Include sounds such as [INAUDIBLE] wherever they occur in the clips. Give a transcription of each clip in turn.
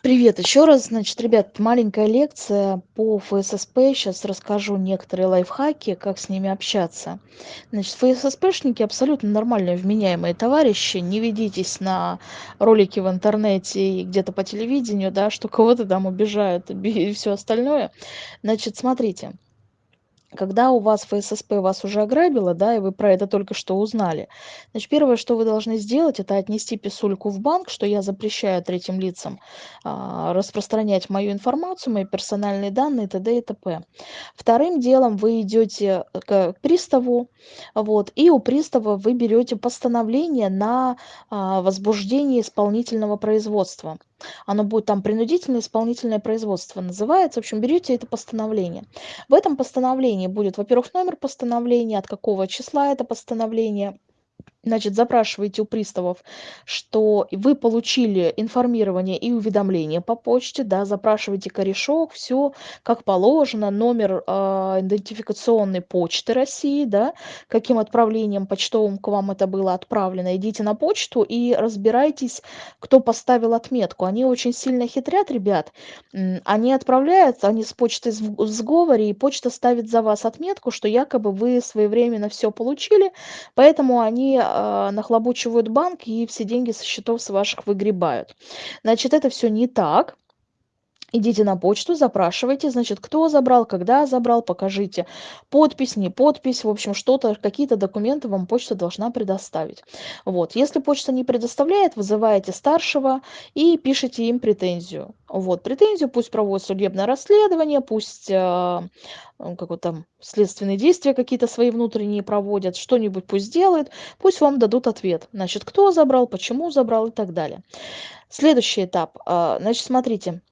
Привет еще раз. Значит, ребят, маленькая лекция по ФССП. Сейчас расскажу некоторые лайфхаки, как с ними общаться. Значит, ФССПшники абсолютно нормальные, вменяемые товарищи. Не ведитесь на ролики в интернете и где-то по телевидению, да, что кого-то там обижают и [LAUGHS] все остальное. Значит, смотрите когда у вас ФССП вас уже ограбило, да, и вы про это только что узнали, значит, первое, что вы должны сделать, это отнести писульку в банк, что я запрещаю третьим лицам а, распространять мою информацию, мои персональные данные, т.д. и т.п. Вторым делом вы идете к приставу, вот, и у пристава вы берете постановление на а, возбуждение исполнительного производства. Оно будет там принудительное исполнительное производство называется. В общем, берете это постановление. В этом постановлении будет, во-первых, номер постановления, от какого числа это постановление, значит, запрашиваете у приставов, что вы получили информирование и уведомление по почте, да, запрашиваете корешок, все как положено, номер э, идентификационной почты России, да, каким отправлением почтовым к вам это было отправлено. Идите на почту и разбирайтесь, кто поставил отметку. Они очень сильно хитрят, ребят. Они отправляют, они с почтой в сговоре, и почта ставит за вас отметку, что якобы вы своевременно все получили, поэтому они а, нахлобучивают банк и все деньги со счетов с ваших выгребают. Значит, это все не так. Идите на почту, запрашивайте, значит, кто забрал, когда забрал, покажите подпись, не подпись, в общем, что-то, какие-то документы вам почта должна предоставить. Вот, если почта не предоставляет, вызываете старшего и пишите им претензию. Вот, претензию, пусть проводят судебное расследование, пусть э, как там следственные действия какие-то свои внутренние проводят, что-нибудь пусть делают, пусть вам дадут ответ. Значит, кто забрал, почему забрал и так далее. Следующий этап. Э, значит, смотрите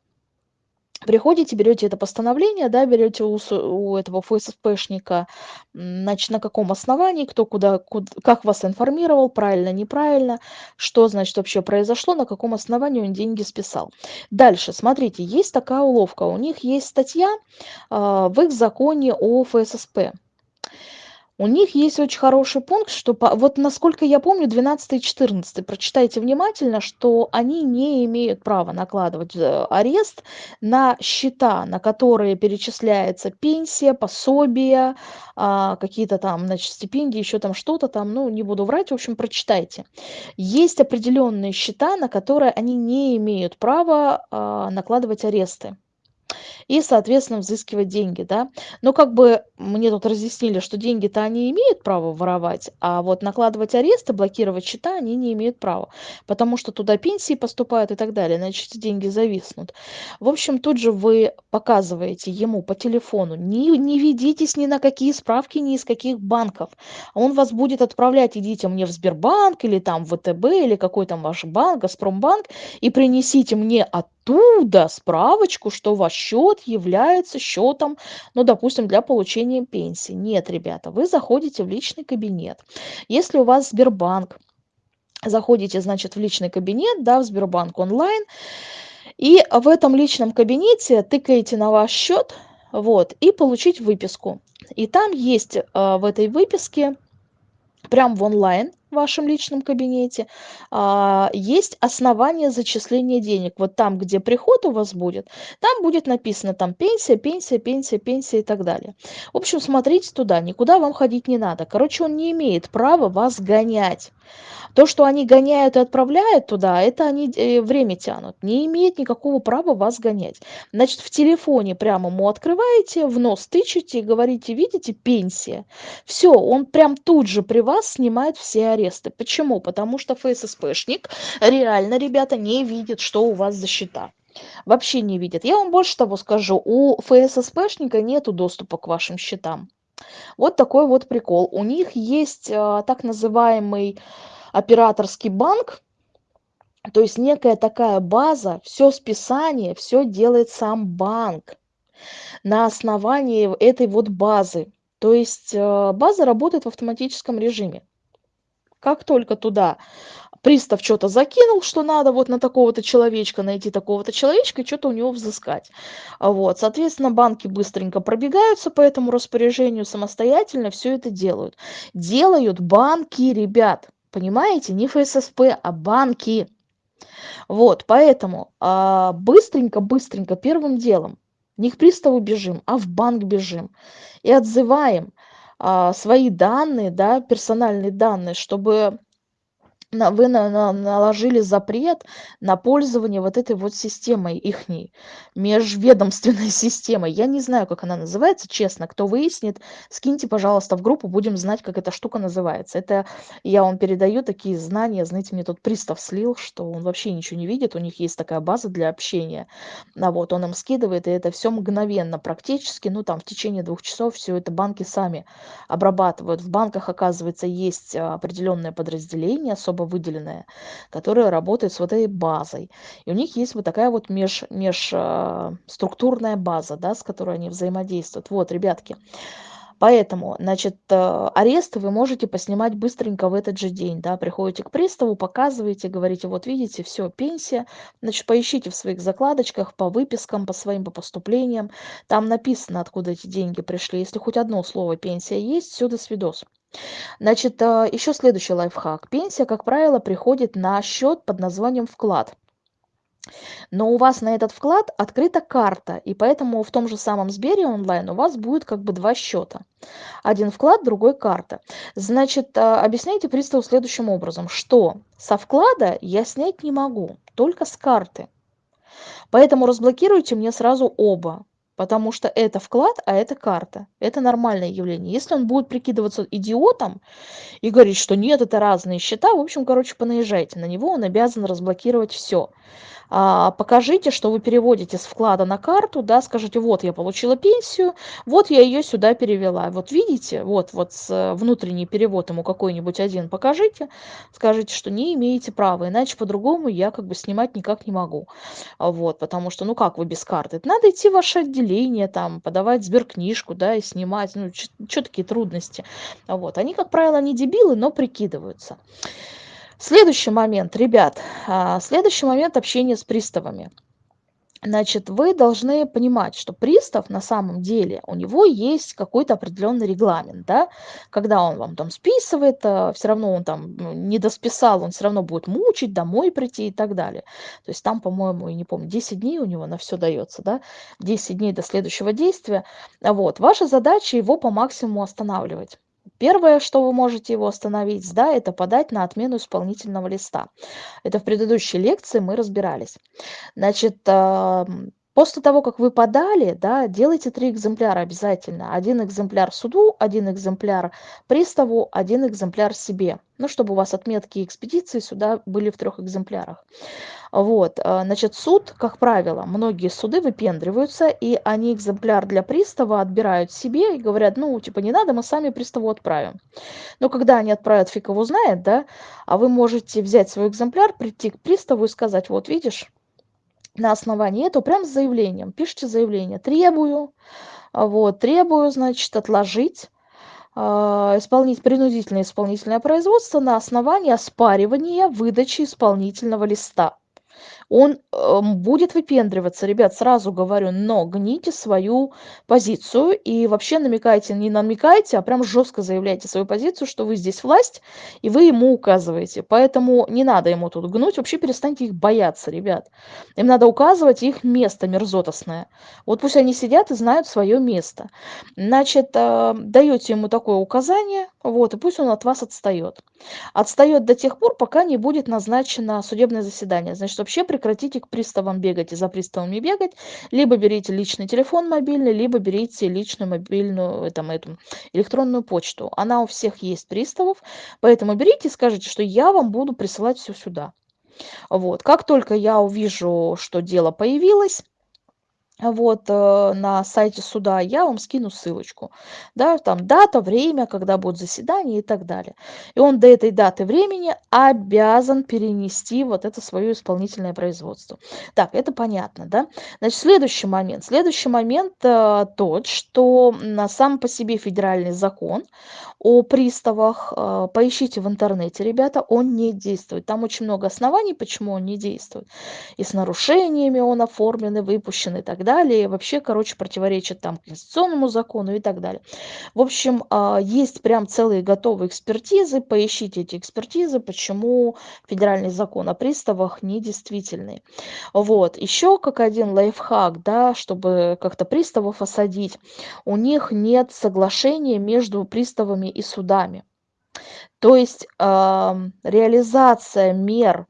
приходите, берете это постановление, да, берете у, у этого ФСПшника, значит, на каком основании, кто куда, куда, как вас информировал, правильно, неправильно, что, значит, вообще произошло, на каком основании он деньги списал. Дальше, смотрите, есть такая уловка, у них есть статья э, в их законе о ФССП. У них есть очень хороший пункт, что вот насколько я помню, 12 и 14, прочитайте внимательно, что они не имеют права накладывать э, арест на счета, на которые перечисляется пенсия, пособия, а, какие-то там, значит, стипендии, еще там что-то там, ну, не буду врать, в общем, прочитайте. Есть определенные счета, на которые они не имеют права а, накладывать аресты и, соответственно, взыскивать деньги, да. Но как бы мне тут разъяснили, что деньги-то они имеют право воровать, а вот накладывать аресты, блокировать счета они не имеют права, потому что туда пенсии поступают и так далее, значит, деньги зависнут. В общем, тут же вы показываете ему по телефону, не, не ведитесь ни на какие справки, ни из каких банков. Он вас будет отправлять, идите мне в Сбербанк или там в ВТБ или какой там ваш банк, Газпромбанк, и принесите мне оттуда справочку, что ваш счет является счетом, ну, допустим, для получения пенсии. Нет, ребята, вы заходите в личный кабинет. Если у вас Сбербанк, заходите, значит, в личный кабинет, да, в Сбербанк онлайн, и в этом личном кабинете тыкаете на ваш счет, вот, и получить выписку. И там есть э, в этой выписке, прям в онлайн, в вашем личном кабинете, а, есть основание зачисления денег. Вот там, где приход у вас будет, там будет написано там пенсия, пенсия, пенсия, пенсия и так далее. В общем, смотрите туда, никуда вам ходить не надо. Короче, он не имеет права вас гонять. То, что они гоняют и отправляют туда, это они э, время тянут. Не имеет никакого права вас гонять. Значит, в телефоне прямо ему открываете, в нос тычете и говорите, видите, пенсия. Все, он прям тут же при вас снимает все аресты. Почему? Потому что ФССПшник реально, ребята, не видит, что у вас за счета вообще не видит. Я вам больше того скажу, у ФССПшника нету доступа к вашим счетам. Вот такой вот прикол. У них есть а, так называемый операторский банк, то есть некая такая база, все списание, все делает сам банк на основании этой вот базы. То есть э, база работает в автоматическом режиме. Как только туда пристав что-то закинул, что надо вот на такого-то человечка найти такого-то человечка и что-то у него взыскать. Вот, соответственно, банки быстренько пробегаются по этому распоряжению самостоятельно, все это делают. Делают банки, ребят. Понимаете, не ФССП, а банки. Вот, поэтому а, быстренько-быстренько первым делом не к приставу бежим, а в банк бежим и отзываем а, свои данные, да, персональные данные, чтобы на вы на на наложили запрет на пользование вот этой вот системой ихней, межведомственной [LAUGHS] системой. Я не знаю, как она называется, честно. Кто выяснит, скиньте, пожалуйста, в группу, будем знать, как эта штука называется. Это я вам передаю такие знания. Знаете, мне тут пристав слил, что он вообще ничего не видит. У них есть такая база для общения. А вот он им скидывает, и это все мгновенно практически. Ну, там в течение двух часов все это банки сами обрабатывают. В банках, оказывается, есть определенное подразделение, особо выделенная, которая работает с вот этой базой. И у них есть вот такая вот меж, межструктурная а, база, да, с которой они взаимодействуют. Вот, ребятки. Поэтому, значит, э, аресты вы можете поснимать быстренько в этот же день, да, приходите к приставу, показываете, говорите, вот видите, все, пенсия, значит, поищите в своих закладочках по выпискам, по своим, по поступлениям, там написано, откуда эти деньги пришли, если хоть одно слово пенсия есть, все, до свидос. Значит, а, еще следующий лайфхак. Пенсия, как правило, приходит на счет под названием вклад. Но у вас на этот вклад открыта карта, и поэтому в том же самом Сбере онлайн у вас будет как бы два счета. Один вклад, другой карта. Значит, а, объясняйте приставу следующим образом, что со вклада я снять не могу, только с карты. Поэтому разблокируйте мне сразу оба потому что это вклад, а это карта. Это нормальное явление. Если он будет прикидываться идиотом и говорить, что нет, это разные счета, в общем, короче, понаезжайте на него, он обязан разблокировать все а, покажите, что вы переводите с вклада на карту, да, скажите, вот я получила пенсию, вот я ее сюда перевела. Вот видите, вот, вот с, э, внутренний перевод ему какой-нибудь один покажите, скажите, что не имеете права, иначе по-другому я как бы снимать никак не могу. Вот, потому что, ну как вы без карты? Надо идти в ваше отделение, там, подавать сберкнижку, да, и снимать, ну, что такие трудности? Вот, они, как правило, не дебилы, но прикидываются. Следующий момент, ребят, а, следующий момент общения с приставами. Значит, вы должны понимать, что пристав на самом деле, у него есть какой-то определенный регламент, да, когда он вам там списывает, а, все равно он там ну, не досписал, он все равно будет мучить, домой прийти и так далее. То есть там, по-моему, я не помню, 10 дней у него на все дается, да, 10 дней до следующего действия. Вот, ваша задача его по максимуму останавливать. Первое, что вы можете его остановить, да, это подать на отмену исполнительного листа. Это в предыдущей лекции мы разбирались. Значит, После того, как вы подали, да, делайте три экземпляра обязательно. Один экземпляр суду, один экземпляр приставу, один экземпляр себе. Ну, чтобы у вас отметки экспедиции сюда были в трех экземплярах. Вот, э, значит, суд, как правило, многие суды выпендриваются, и они экземпляр для пристава отбирают себе и говорят, ну, типа, не надо, мы сами приставу отправим. Но когда они отправят, фиг его знает, да, а вы можете взять свой экземпляр, прийти к приставу и сказать, вот, видишь, на основании этого прям с заявлением. Пишите заявление. Требую. Вот требую значит отложить а, исполнить принудительное исполнительное производство на основании оспаривания выдачи исполнительного листа он э, будет выпендриваться, ребят, сразу говорю, но гните свою позицию и вообще намекайте, не намекайте, а прям жестко заявляйте свою позицию, что вы здесь власть, и вы ему указываете. Поэтому не надо ему тут гнуть, вообще перестаньте их бояться, ребят. Им надо указывать их место мерзотосное. Вот пусть они сидят и знают свое место. Значит, э, даете ему такое указание, вот, и пусть он от вас отстает. Отстает до тех пор, пока не будет назначено судебное заседание. Значит, вообще прекратите к приставам бегать и за приставами бегать, либо берите личный телефон мобильный, либо берите личную мобильную там, эту, электронную почту. Она у всех есть приставов, поэтому берите и скажите, что я вам буду присылать все сюда. Вот. Как только я увижу, что дело появилось, вот э, на сайте суда я вам скину ссылочку. Да там дата время когда будет заседание и так далее. И он до этой даты времени обязан перенести вот это свое исполнительное производство. Так это понятно да? Значит следующий момент. Следующий момент э, тот что на сам по себе федеральный закон о приставах э, поищите в интернете ребята он не действует. Там очень много оснований почему он не действует. И с нарушениями он оформлен и выпущен и так далее. Вообще, короче, противоречит там конституционному закону и так далее. В общем, а, есть прям целые готовые экспертизы. Поищите эти экспертизы, почему федеральный закон о приставах недействительный. Вот. Еще как один лайфхак, да, чтобы как-то приставов осадить, у них нет соглашения между приставами и судами. То есть э, реализация мер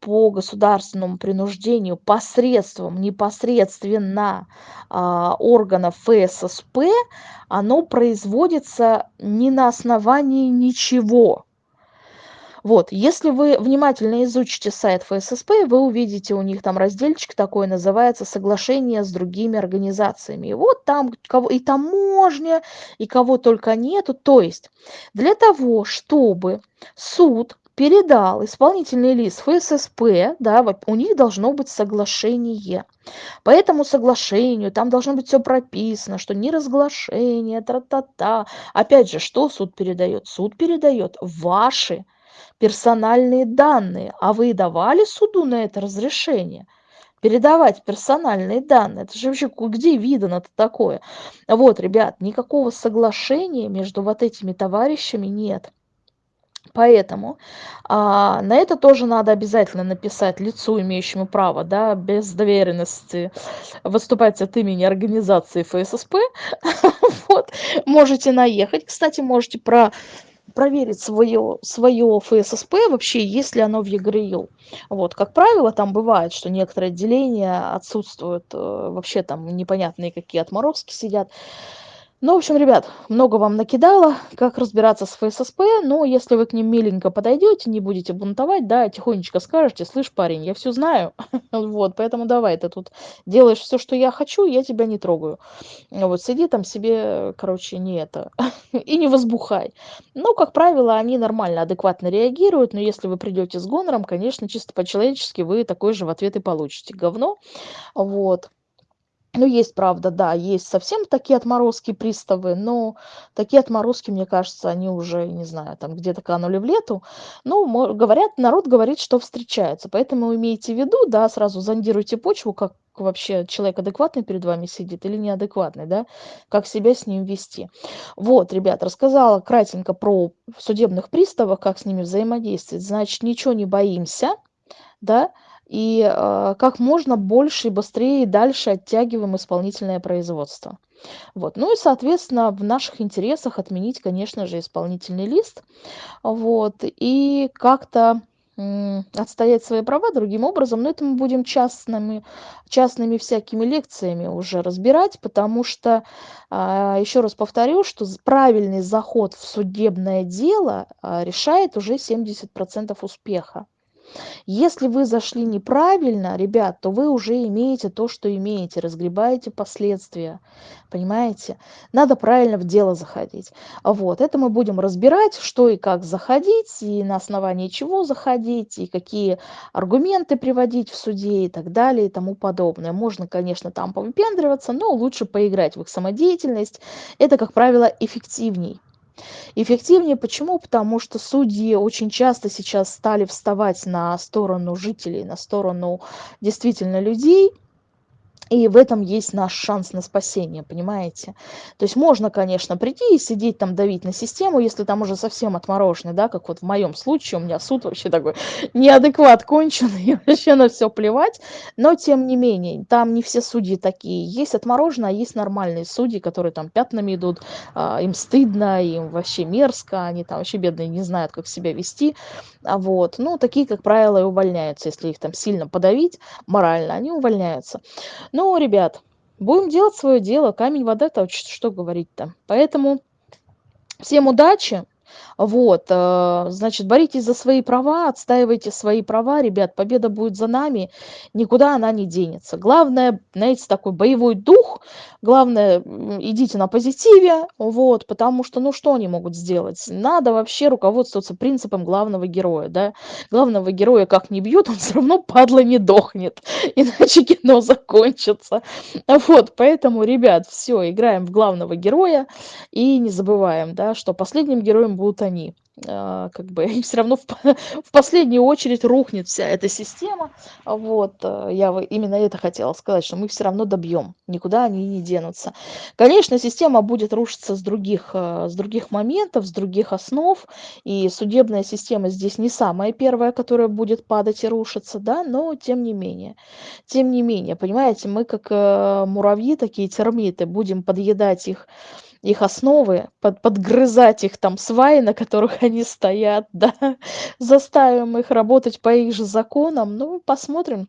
по государственному принуждению посредством непосредственно а, органов ФССП, оно производится не на основании ничего. Вот, если вы внимательно изучите сайт ФССП, вы увидите у них там разделчик такой, называется «Соглашение с другими организациями». И вот там кого, и таможня, и кого только нету. То есть для того, чтобы суд передал исполнительный лист ФССП, да, у них должно быть соглашение. По этому соглашению там должно быть все прописано, что не разглашение, тра-та-та. Опять же, что суд передает? Суд передает ваши персональные данные. А вы давали суду на это разрешение? передавать персональные данные. Это же вообще где видано-то такое? Вот, ребят, никакого соглашения между вот этими товарищами нет. Поэтому а, на это тоже надо обязательно написать лицу, имеющему право, да, без доверенности выступать от имени организации ФССП. [LAUGHS] вот. Можете наехать. Кстати, можете про проверить свое, свое ФССП, вообще, есть ли оно в ЕГРЮ. Вот, как правило, там бывает, что некоторые отделения отсутствуют, э, вообще там непонятные какие отморозки сидят. Ну, в общем, ребят, много вам накидала, как разбираться с ФССП, но если вы к ним миленько подойдете, не будете бунтовать, да, тихонечко скажете, слышь, парень, я все знаю, [LAUGHS] вот, поэтому давай, ты тут делаешь все, что я хочу, я тебя не трогаю. Вот, сиди там себе, короче, не это, [LAUGHS] и не возбухай. Ну, как правило, они нормально, адекватно реагируют, но если вы придете с гонором, конечно, чисто по-человечески вы такой же в ответ и получите говно, вот. Ну, есть, правда, да, есть совсем такие отморозки приставы, но такие отморозки, мне кажется, они уже, не знаю, там где-то канули в лету. Ну, говорят, народ говорит, что встречаются, поэтому имейте в виду, да, сразу зондируйте почву, как вообще человек адекватный перед вами сидит или неадекватный, да, как себя с ним вести. Вот, ребят, рассказала кратенько про судебных приставов, как с ними взаимодействовать. Значит, ничего не боимся, да, и э, как можно больше и быстрее и дальше оттягиваем исполнительное производство. Вот. Ну и, соответственно, в наших интересах отменить, конечно же, исполнительный лист. Вот. И как-то отстоять свои права другим образом, но это мы будем частными, частными всякими лекциями уже разбирать, потому что, а, еще раз повторю, что правильный заход в судебное дело а, решает уже 70% успеха. Если вы зашли неправильно, ребят, то вы уже имеете то, что имеете, разгребаете последствия, понимаете? Надо правильно в дело заходить. Вот, это мы будем разбирать, что и как заходить, и на основании чего заходить, и какие аргументы приводить в суде и так далее и тому подобное. Можно, конечно, там повыпендриваться, но лучше поиграть в их самодеятельность. Это, как правило, эффективней. Эффективнее почему? Потому что судьи очень часто сейчас стали вставать на сторону жителей, на сторону действительно людей, и в этом есть наш шанс на спасение, понимаете? То есть можно, конечно, прийти и сидеть там давить на систему, если там уже совсем отмороженный, да, как вот в моем случае, у меня суд вообще такой [LAUGHS] неадекват конченый, [LAUGHS] вообще на все плевать, но тем не менее, там не все судьи такие. Есть отмороженные, а есть нормальные судьи, которые там пятнами идут, а, им стыдно, им вообще мерзко, они там вообще бедные не знают, как себя вести, а вот. Ну, такие, как правило, и увольняются, если их там сильно подавить морально, они увольняются. Ну, ребят, будем делать свое дело. Камень, вода, то что говорить-то. Поэтому всем удачи. Вот, э, значит, боритесь за свои права, отстаивайте свои права, ребят, победа будет за нами, никуда она не денется. Главное, знаете, такой боевой дух, главное, идите на позитиве, вот, потому что, ну, что они могут сделать? Надо вообще руководствоваться принципом главного героя, да, главного героя как не бьют, он все равно, падла, не дохнет, [LAUGHS] иначе кино закончится. Вот, поэтому, ребят, все, играем в главного героя и не забываем, да, что последним героем будут они. а, как бы [LAUGHS] и всё равно в в последнюю очередь рухнет вся эта система. Вот, э, я именно это хотела сказать, что мы всё равно добьём, никуда они не денутся. Конечно, система будет рушиться с других, э, с других моментов, с других основ, и судебная система здесь не самая первая, которая будет падать и рушиться, да, но тем не менее. Тем не менее, понимаете, мы как, муравьи, такие термиты, будем подъедать их их основы, под подгрызать их там сваи, на которых [LAUGHS] они стоят, [LAUGHS] да, заставим их работать по их же законам. Ну, посмотрим,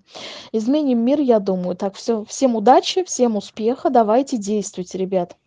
изменим мир, я думаю. Так, всё, всем удачи, всем успеха, давайте действуйте, ребят.